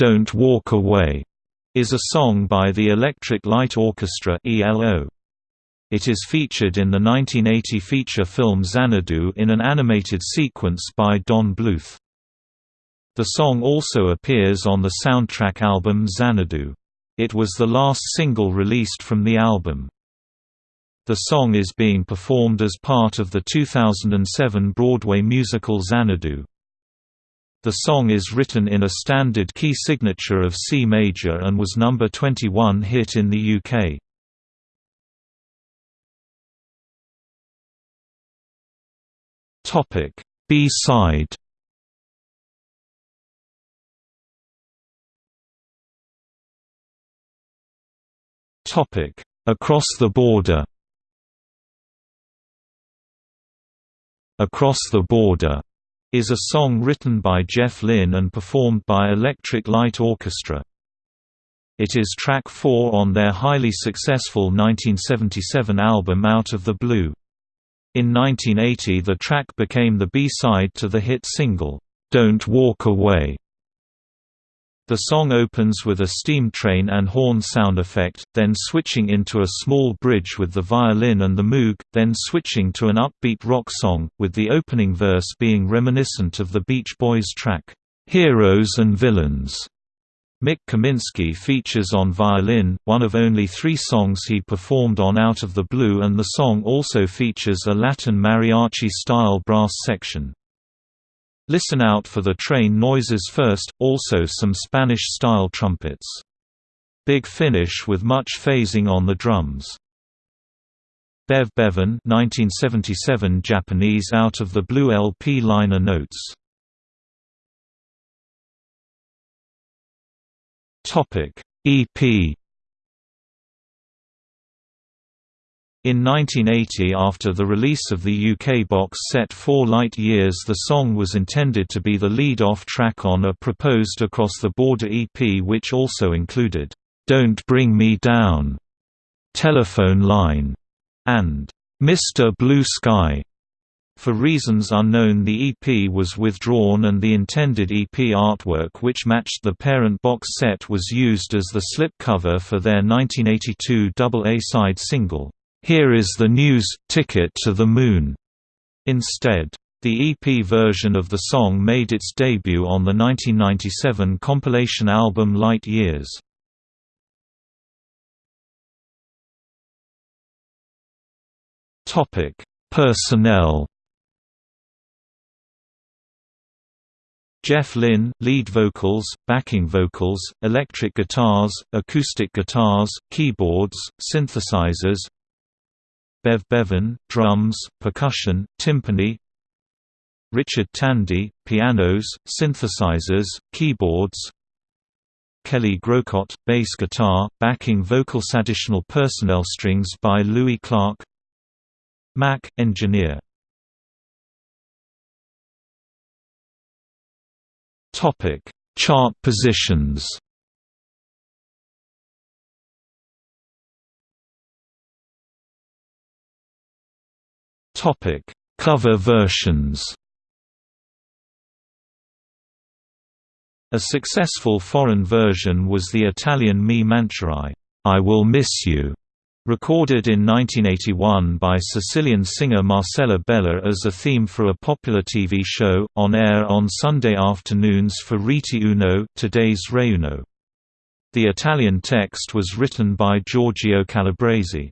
"'Don't Walk Away' is a song by the Electric Light Orchestra. It is featured in the 1980 feature film Xanadu in an animated sequence by Don Bluth. The song also appears on the soundtrack album Xanadu. It was the last single released from the album. The song is being performed as part of the 2007 Broadway musical Xanadu. The song is written in a standard key signature of C major and was number 21 hit in the UK. Topic B-side Topic Across the Border Across the Border is a song written by Jeff Lynne and performed by Electric Light Orchestra. It is track 4 on their highly successful 1977 album Out of the Blue. In 1980 the track became the B-side to the hit single, "'Don't Walk Away' The song opens with a steam train and horn sound effect, then switching into a small bridge with the violin and the moog, then switching to an upbeat rock song, with the opening verse being reminiscent of the Beach Boys track, "'Heroes and Villains' Mik Kaminski features on violin, one of only three songs he performed on Out of the Blue and the song also features a Latin mariachi-style brass section. Listen out for the train noises first, also some Spanish-style trumpets. Big finish with much phasing on the drums. Bev Bevan 1977 Japanese Out of the Blue LP liner notes Topic EP In 1980 after the release of the UK box set Four Light Years the song was intended to be the lead-off track on a proposed Across the Border EP which also included, "'Don't Bring Me Down", "'Telephone Line", and "'Mr. Blue Sky". For reasons unknown the EP was withdrawn and the intended EP artwork which matched the parent box set was used as the slipcover for their 1982 double A-side single, "'Here Is the News, Ticket to the Moon' instead. The EP version of the song made its debut on the 1997 compilation album Light Years. Personnel Jeff Lynne, lead vocals, backing vocals, electric guitars, acoustic guitars, keyboards, synthesizers Bev Bevan, drums, percussion, timpani. Richard Tandy, pianos, synthesizers, keyboards. Kelly Groucutt, bass guitar, backing vocals Additional personnel strings by Louis Clark. Mack, engineer. Chart positions. Topic: Cover versions. A successful foreign version was the Italian Mi Mancherai, I Will Miss You, Recorded in 1981 by Sicilian singer Marcella Bella as a theme for a popular TV show, on air on Sunday afternoons for Rete Uno today's Reuno. The Italian text was written by Giorgio Calabrese.